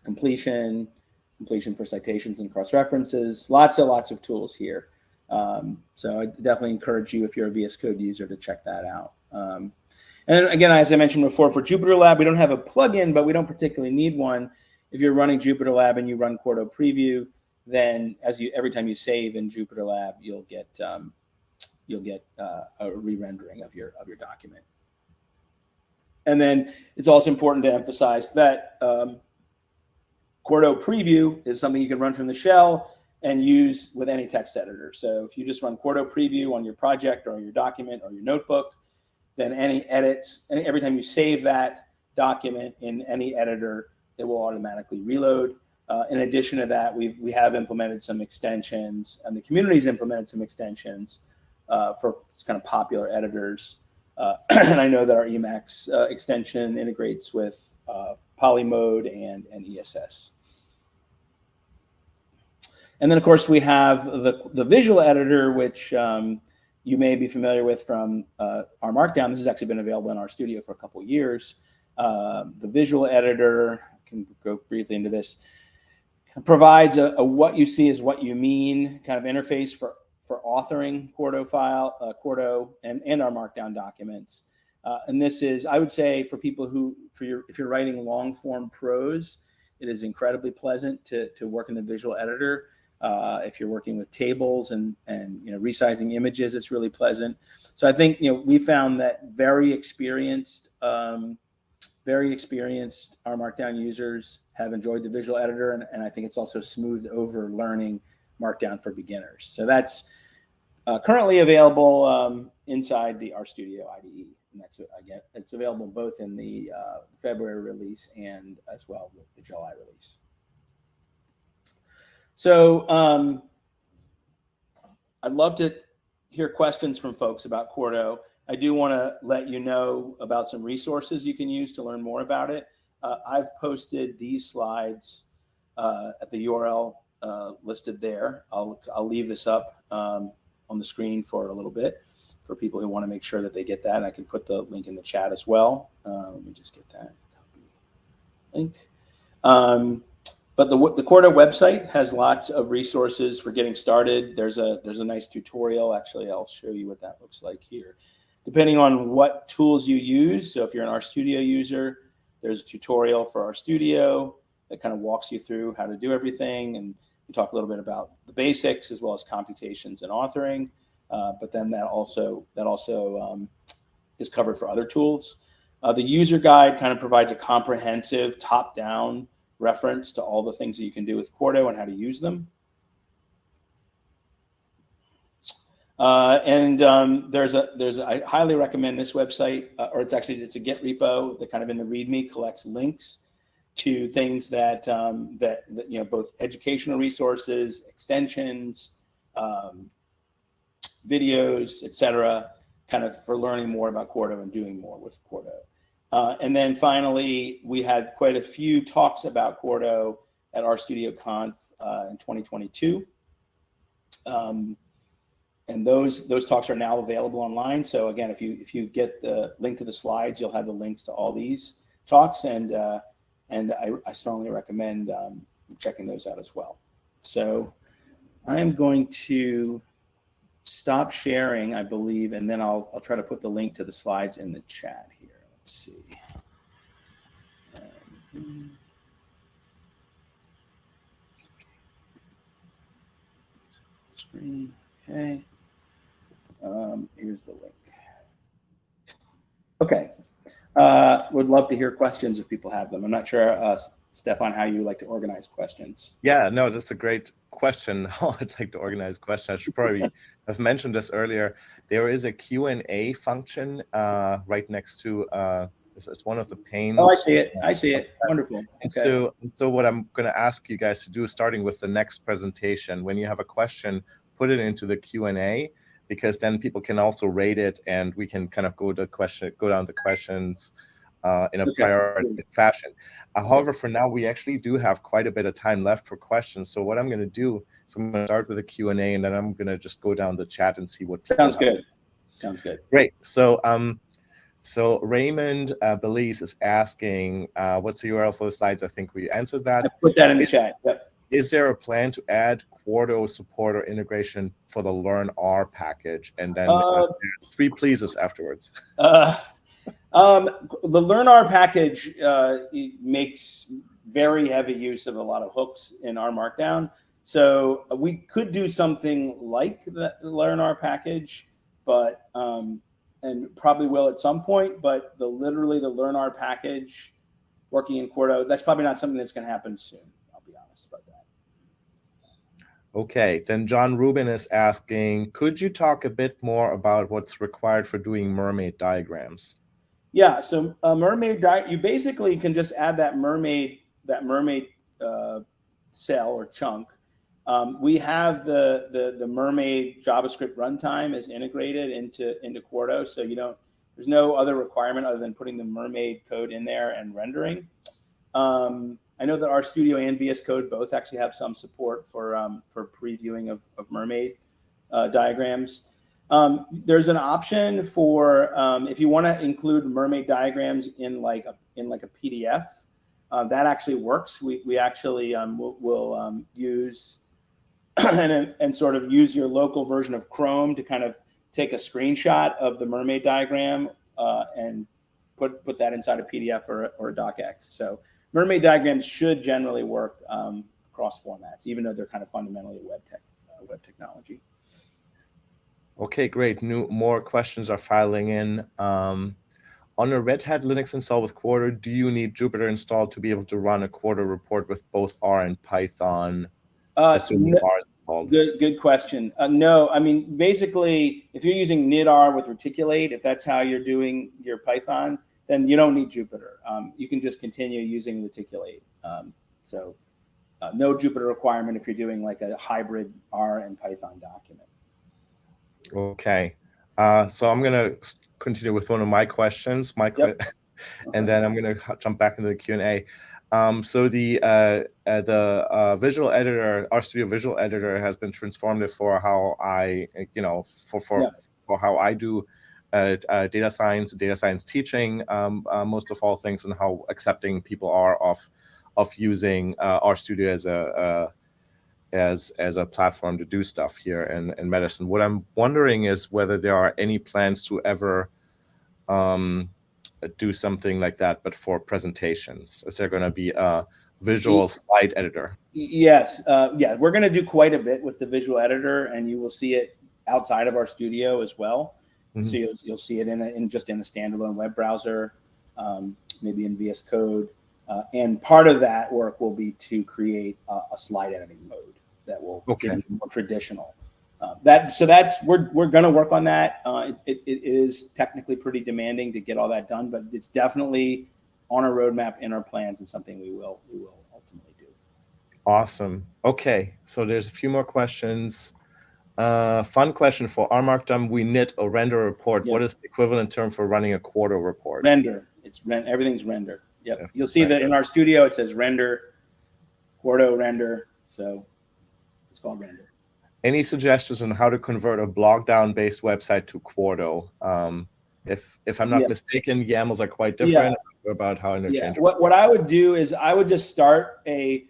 completion, completion for citations and cross references, lots and lots of tools here. Um, so I definitely encourage you if you're a VS Code user to check that out. Um, and again, as I mentioned before, for Jupyter Lab, we don't have a plugin, but we don't particularly need one. If you're running Jupyter Lab and you run Quarto Preview, then as you every time you save in Jupyter Lab, you'll get um, you'll get uh, a re-rendering of your of your document. And then it's also important to emphasize that um, Quarto Preview is something you can run from the shell and use with any text editor. So if you just run Quarto Preview on your project or your document or your notebook, then any edits, every time you save that document in any editor, it will automatically reload. Uh, in addition to that, we've, we have implemented some extensions and the community's implemented some extensions uh, for kind of popular editors and I know that our Emacs uh, extension integrates with uh, Polymode and, and ESS. And then, of course, we have the, the visual editor, which um, you may be familiar with from uh, R Markdown. This has actually been available in RStudio for a couple years. Uh, the visual editor, I can go briefly into this, provides a, a what you see is what you mean kind of interface for for authoring Quarto file, uh, Quarto, and, and R Markdown documents. Uh, and this is, I would say, for people who, for your, if you're writing long form prose, it is incredibly pleasant to, to work in the visual editor. Uh, if you're working with tables and, and you know, resizing images, it's really pleasant. So I think, you know, we found that very experienced, um, very experienced R Markdown users have enjoyed the visual editor. And, and I think it's also smoothed over learning Markdown for beginners. So that's uh, currently available um, inside the RStudio IDE. And that's, again, it's available both in the uh, February release and as well the, the July release. So um, I'd love to hear questions from folks about Quarto. I do want to let you know about some resources you can use to learn more about it. Uh, I've posted these slides uh, at the URL uh, listed there. I'll, I'll leave this up um, on the screen for a little bit for people who want to make sure that they get that. I can put the link in the chat as well. Uh, let me just get that link. Um, but the, the Quarto website has lots of resources for getting started. There's a, there's a nice tutorial. Actually, I'll show you what that looks like here. Depending on what tools you use, so if you're an RStudio user, there's a tutorial for RStudio that kind of walks you through how to do everything. And we talk a little bit about the basics as well as computations and authoring. Uh, but then that also that also um, is covered for other tools. Uh, the user guide kind of provides a comprehensive top-down reference to all the things that you can do with Quarto and how to use them. Uh, and um, there's a there's a, I highly recommend this website, uh, or it's actually it's a Git repo that kind of in the README collects links to things that um, that, that, you know both educational resources, extensions, um, videos, etc., kind of for learning more about Quarto and doing more with Quarto. Uh, and then finally, we had quite a few talks about Quarto at RStudio Conf uh, in 2022. Um, and those those talks are now available online. So again, if you if you get the link to the slides, you'll have the links to all these talks, and uh, and I, I strongly recommend um, checking those out as well. So I am going to stop sharing, I believe, and then I'll I'll try to put the link to the slides in the chat here. Let's see. Um, screen. Okay. Um, here's the link. Okay. Uh, would love to hear questions if people have them. I'm not sure, uh, Stefan, how you like to organize questions. Yeah, no, that's a great question. How I'd like to organize questions. I should probably have mentioned this earlier. There is a Q&A function uh, right next to uh, it's, it's, one of the panes. Oh, I see it. I see it. Wonderful. Okay. So, so what I'm going to ask you guys to do, starting with the next presentation, when you have a question, put it into the Q&A because then people can also rate it and we can kind of go to question, go down the questions uh, in a okay. priority fashion. Uh, however, for now, we actually do have quite a bit of time left for questions. So what I'm going to do is I'm going to start with a Q&A and then I'm going to just go down the chat and see what. Sounds good. Sounds good. Great. So um, so Raymond uh, Belize is asking, uh, what's the URL for the slides? I think we answered that. I put that in the chat. Yep. Is there a plan to add Quarto support or integration for the learnr package? And then uh, three pleases afterwards. Uh, um, the learnr package uh, makes very heavy use of a lot of hooks in R Markdown. So uh, we could do something like the learnr package, but um, and probably will at some point. But the literally the learnr package working in Quarto, that's probably not something that's going to happen soon. Honest about that. Okay, then John Rubin is asking, could you talk a bit more about what's required for doing mermaid diagrams? Yeah, so a mermaid di you basically can just add that mermaid that mermaid uh, cell or chunk. Um, we have the, the the mermaid JavaScript runtime is integrated into into Quarto, so you don't there's no other requirement other than putting the mermaid code in there and rendering. Um, I know that RStudio and VS Code both actually have some support for um, for previewing of, of mermaid uh, diagrams. Um, there's an option for um, if you want to include mermaid diagrams in like a in like a PDF. Uh, that actually works. We we actually um, will, will um, use and and sort of use your local version of Chrome to kind of take a screenshot of the mermaid diagram uh, and put put that inside a PDF or or a docx. So mermaid diagrams should generally work um, across formats, even though they're kind of fundamentally web tech, uh, web technology. Okay, great. New more questions are filing in. Um, on a Red Hat Linux install with Quarto, do you need Jupyter installed to be able to run a Quarto report with both R and Python? Uh, no, good, good question. Uh, no, I mean, basically, if you're using knitr with Reticulate, if that's how you're doing your Python, then you don't need Jupyter. Um, you can just continue using Reticulate. Um, so uh, no Jupyter requirement if you're doing like a hybrid R and Python document. Okay. Uh, so I'm going to continue with one of my questions, my yep. and then I'm going to jump back into the Q&A. Um, so the uh, uh, the uh, visual editor, RStudio visual editor, has been transformative for how I, you know, for for yeah. for how I do data science, data science teaching, um, uh, most of all things, and how accepting people are of of using RStudio as a as as a platform to do stuff here in, in medicine. What I'm wondering is whether there are any plans to ever um, do something like that, but for presentations. Is there going to be a visual slide editor? Yes, uh, yeah, we're going to do quite a bit with the visual editor, and you will see it outside of RStudio as well. Mm -hmm. So you'll, you'll see it in, a, in just in the standalone web browser. um, maybe in VS Code. Uh, and part of that work will be to create a, a slide editing mode that will Okay. give you more traditional. Uh, that so that's we're we're going to work on that. Uh, it, it, it is technically pretty demanding to get all that done, but it's definitely on our roadmap in our plans and something we will we will ultimately do. Awesome. Okay, so there's a few more questions. Uh, fun question for R Markdown, we knit a render report. Yeah. What is the equivalent term for running a Quarto report? Render. It's ren- Everything's render. Yep. Yeah, You'll see right. that in RStudio it says render, Quarto render. So it's called render. Any suggestions on how to convert a blogdown based website to Quarto? Um, if if I'm not Yeah. mistaken, YAMLs are quite Yeah. different about how Yeah. interchangeable. What, what I would do is I would just start a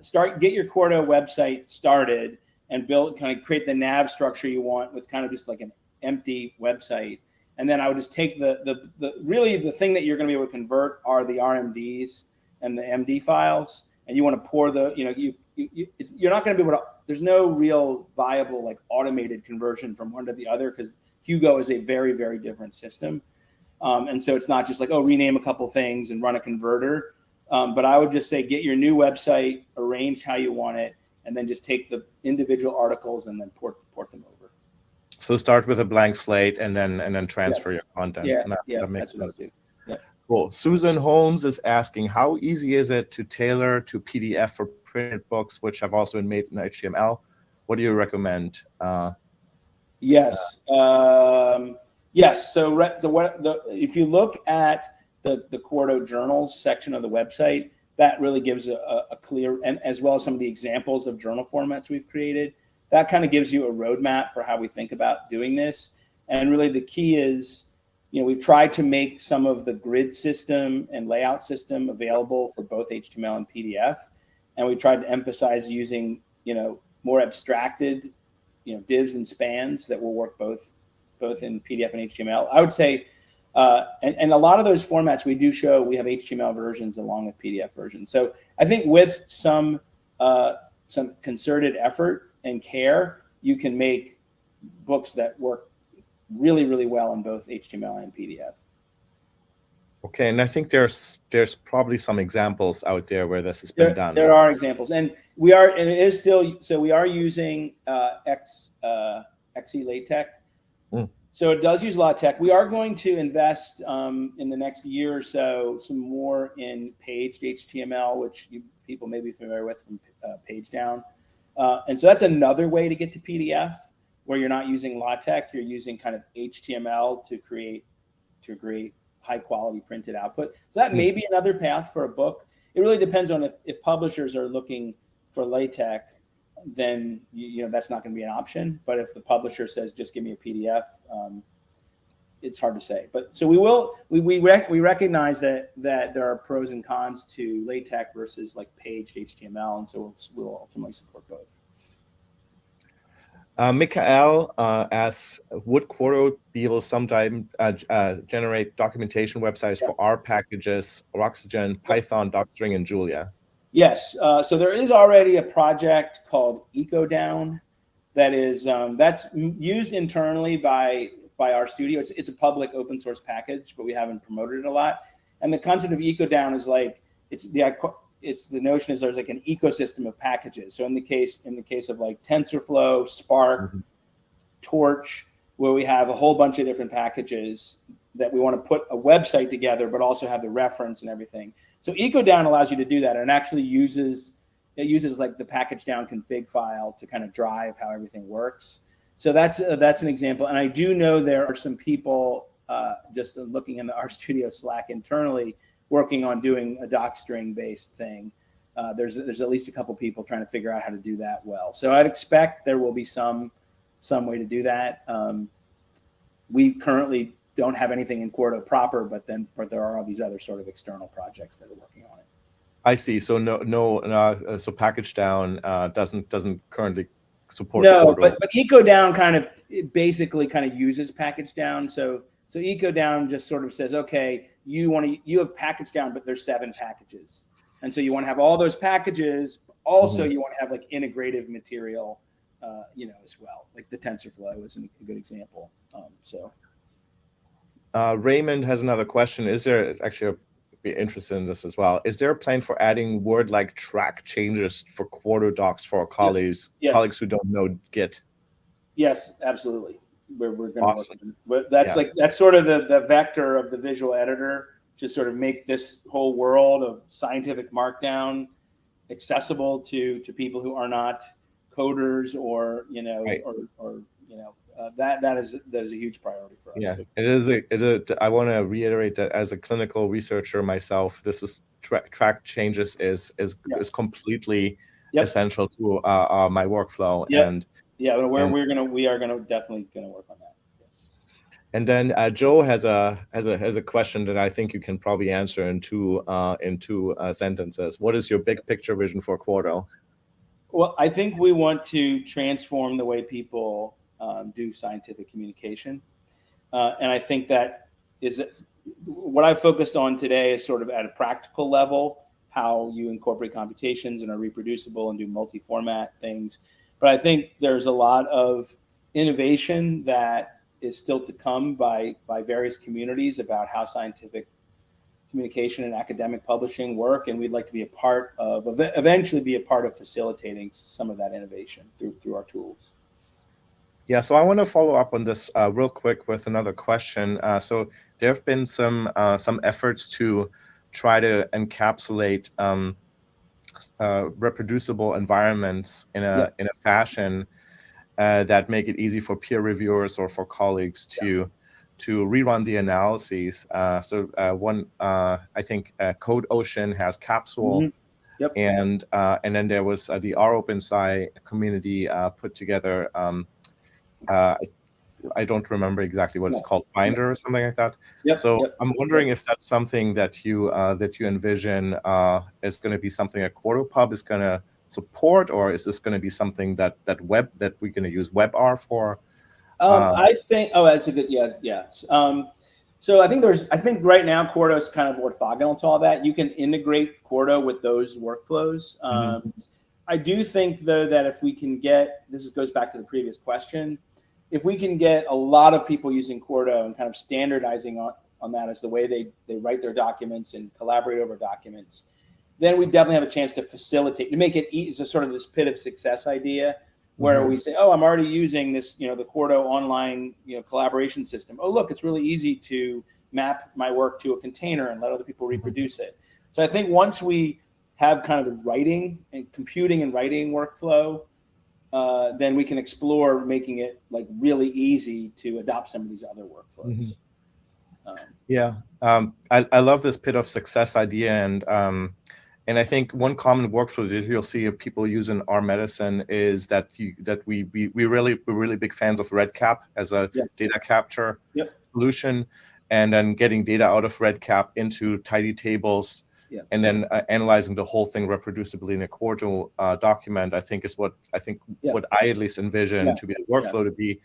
start get your Quarto website started and build kind of create the nav structure you want with kind of just like an empty website. And then I would just take the the, the really the thing that you're going to be able to convert are the RMDs and the MD files. And you want to pour the you know you, you, you're not going to be able to. There's no real viable like automated conversion from one to the other because Hugo is a very very different system. Um, and so it's not just like, oh, rename a couple things and run a converter. Um, but I would just say get your new website arranged how you want it, and then just take the individual articles and then port port them over. So start with a blank slate and then and then transfer your content. Yeah, And that, yeah, that makes sense. do. Cool. Susan Holmes is asking, how easy is it to tailor to PDF for printed books, which have also been made in HTML? What do you recommend? Uh, Yes. Um, yes. So the, the if you look at the the Quarto journals section of the website, that really gives a, a, clear and as well as some of the examples of journal formats we've created. That kind of gives you a roadmap for how we think about doing this. And really, the key is, you know, we've tried to make some of the grid system and layout system available for both HTML and PDF, and we tried to emphasize using, you know, more abstracted you know divs and spans that will work both both in PDF and HTML. I would say, uh, and, and a lot of those formats we do show we have HTML versions along with PDF versions. So I think with some uh, some concerted effort and care, you can make books that work really really well in both HTML and PDF. okay, and I think there's there's probably some examples out there where this has been There, done. there are examples, and we are, and it is still. So we are using uh, X uh, XeLaTeX. So it does use LaTeX. We are going to invest um, in the next year or so some more in paged HTML, which you people may be familiar with from uh, pagedown. Uh, and so that's another way to get to PDF, where you're not using LaTeX, you're using kind of HTML to create to create high quality printed output. So that may be another path for a book. It really depends on if, if publishers are looking for LaTeX, then you, you know that's not going to be an option. But if the publisher says just give me a PDF, um, it's hard to say. But so we will we we rec- we recognize that that there are pros and cons to LaTeX versus like paged HTML, and so we'll, we'll ultimately support both. Uh, Mikael uh, asks, would Quarto be able to sometime uh, uh, generate documentation websites for R packages, Roxygen, Python, Docstring, and Julia? Yes. Uh, so there is already a project called EcoDown that is um, that's used internally by by RStudio. It's it's a public open source package, but we haven't promoted it a lot. And the concept of EcoDown is like it's the it's the notion is there's like an ecosystem of packages. So in the case in the case of like TensorFlow, Spark, Mhm. Torch, where we have a whole bunch of different packages that we want to put a website together, but also have the reference and everything. So EcoDown allows you to do that, and actually uses it uses like the pkgdown config file to kind of drive how everything works. So that's uh, that's an example, and I do know there are some people uh, just looking in the RStudio Slack internally working on doing a docstring based thing. Uh, there's there's at least a couple people trying to figure out how to do that well. So I'd expect there will be some some way to do that. Um, we currently don't have anything in Quarto proper, but then but there are all these other sort of external projects that are working on it. I see. So no, no. Uh, so pkgdown uh, doesn't doesn't currently support. No, Quarto. but but EcoDown kind of it basically kind of uses pkgdown. So so EcoDown just sort of says, okay, you want to you have pkgdown, but there's seven packages, and so you want to have all those packages. Also, you want to have like integrative material, uh, you know, as well. Like the TensorFlow is a good example. Um, so uh, Raymond has another question. Is there actually be interested in this as well? Is there a plan for adding word-like track changes for Quarto docs for our colleagues Yes. colleagues who don't know Git? Yes, absolutely. We're, we're going Awesome. to, but that's Yeah. like, that's sort of the, the vector of the visual editor to sort of make this whole world of scientific markdown accessible to, to people who are not coders or, you know, Right. or, or, you know, uh, that, that is, that is a huge priority for us. Yeah, it is. A, it is a, I want to reiterate that as a clinical researcher myself, this is track track changes is is Yeah. is completely Yep. essential to uh, uh, my workflow. Yep. And Yeah, but we're, And- we're gonna, we are gonna definitely gonna work on that. Yes. and then uh, Joe has a has a has a question that I think you can probably answer in two uh, in two uh, sentences. What is your big picture vision for Quarto? Well, I think we want to transform the way people um, do scientific communication. Uh, and I think that is what I focused on today is sort of at a practical level, how you incorporate computations and are reproducible and do multi-format things. But I think there's a lot of innovation that is still to come by, by various communities about how scientific communication and academic publishing work, and we'd like to be a part of, eventually be a part of facilitating some of that innovation through through our tools. Yeah, so I want to follow up on this uh, real quick with another question. Uh, so there have been some uh, some efforts to try to encapsulate um, uh, reproducible environments in a Yeah. in a fashion uh, that make it easy for peer reviewers or for colleagues to to rerun the analyses. Uh, so uh, one, uh, I think, uh, Code Ocean has Capsule. Mhm. Yep. And uh, and then there was uh, the ROpenSci community uh, put together. Um, uh, I, don't remember exactly what it's called, Binder or something like that. Yep, So yep. I'm wondering if that's something that you uh, that you envision uh, is going to be something that QuartoPub is going to support, or is this going to be something that that web that we're going to use WebR for? Um, Uh, I think. Oh, that's a good. Yeah, yes. Um, so I think there's. I think right now Quarto is kind of orthogonal to all that. You can integrate Quarto with those workflows. Um, I do think though that if we can get this goes back to the previous question, if we can get a lot of people using Quarto and kind of standardizing on, on that as the way they they write their documents and collaborate over documents, then we definitely have a chance to facilitate to make it easy. Sort of this pit of success idea where Mhm. we say, "Oh, I'm already using this, you know, the Quarto online, you know, collaboration system. Oh, look, it's really easy to map my work to a container and let other people reproduce it." So I think once we have kind of the writing and computing and writing workflow, uh, then we can explore making it like really easy to adopt some of these other workflows. Um, Yeah, um, I, I love this pit of success idea, and um, and I think one common workflow that you'll see of people using our medicine is that you that we we we really we're really big fans of RedCap as a Yeah. data capture Yep. solution, and then getting data out of RedCap into tidy tables, Yeah. and then uh, analyzing the whole thing reproducibly in a Quarto uh, document. I think is what I think Yeah. what I at least envision Yeah. to be the workflow to be,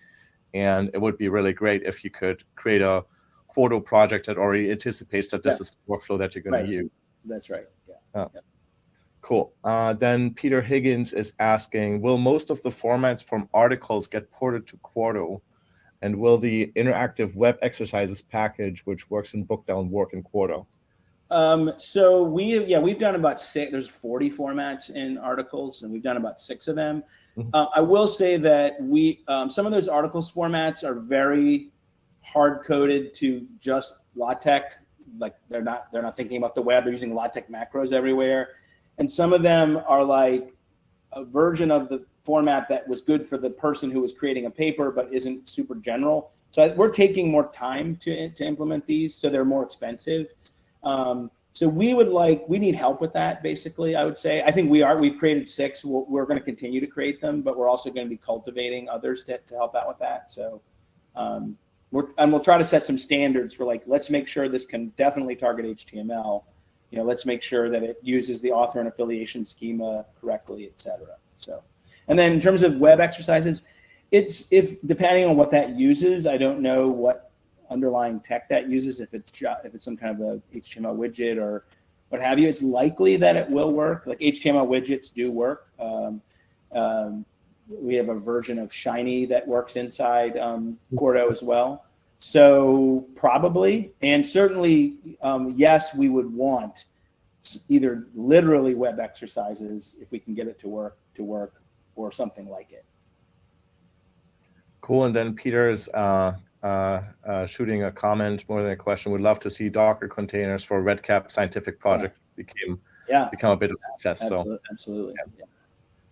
and it would be really great if you could create a Quarto project that already anticipates that this is the workflow that you're going Right. to use. that's right. Yeah. Cool. Uh, then Peter Higgins is asking, will most of the formats from rticles get ported to Quarto? And will the interactive web exercises package, which works in Bookdown, work in Quarto? Um, so we, yeah, we've done about six, there's 40 formats in rticles and we've done about six of them. Mhm. Uh, I will say that we, um, some of those rticles formats are very hard coded to just LaTeX. Like they're not, they're not thinking about the web. They're using LaTeX macros everywhere. And some of them are like a version of the format that was good for the person who was creating a paper, but isn't super general. So I- we're taking more time to, to implement these. So they're more expensive. Um, so we would like, we need help with that, basically, I would say. I think we are, we've created six. We're, we're going to continue to create them, but we're also going to be cultivating others to, to help out with that. So, um, we're, and we'll try to set some standards for like, let's make sure this can definitely target HTML. You know, let's make sure that it uses the author and affiliation schema correctly, et cetera. So, and then in terms of web exercises, it's if depending on what that uses, I don't know what underlying tech that uses, if it's if it's some kind of a HTML widget or what have you, it's likely that it will work. Like HTML widgets do work. Um, um, we have a version of Shiny that works inside um, as well. So probably, and certainly, um, yes, we would want either literally web exercises if we can get it to work to work, or something like it. Cool. And then Peter's uh, shooting a comment more than a question. Would love to see Docker containers for RedCap scientific project became Yeah, become a bit of success. So absolutely. absolutely. Yeah.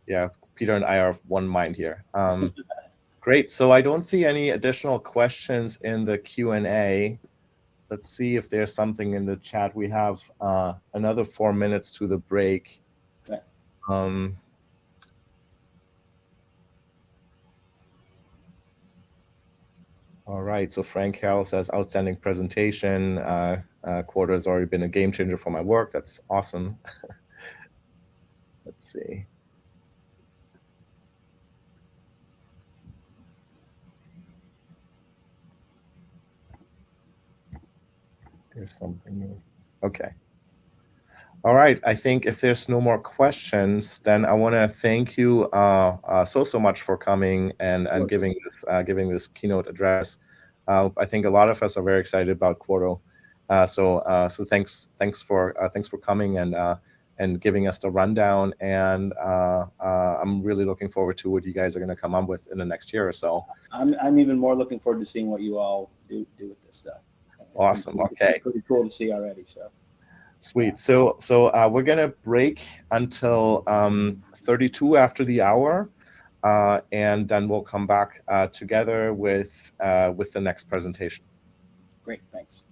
yeah, Peter and I are of one mind here. Um, great. So I don't see any additional questions in the Q and A. Let's see if there's something in the chat. We have uh, another four minutes to the break. Okay. Um, all right. So Frank Carroll says, outstanding presentation. Uh, uh, Quarto has already been a game changer for my work. That's awesome. Let's see. There's something new. Okay. All right. I think if there's no more questions, then I want to thank you uh, uh, so so much for coming and and giving this uh, giving this keynote address. Uh, I think a lot of us are very excited about Quarto. Uh, so uh, so thanks thanks for uh, thanks for coming and uh, and giving us the rundown. And uh, uh, I'm really looking forward to what you guys are going to come up with in the next year or so. I'm I'm even more looking forward to seeing what you all do do with this stuff. It's Awesome, been okay. Pretty cool to see already. So Sweet. So so uh, we're gonna break until um, 32 after the hour, uh, and then we'll come back uh, together with uh, with the next presentation. great. Thanks.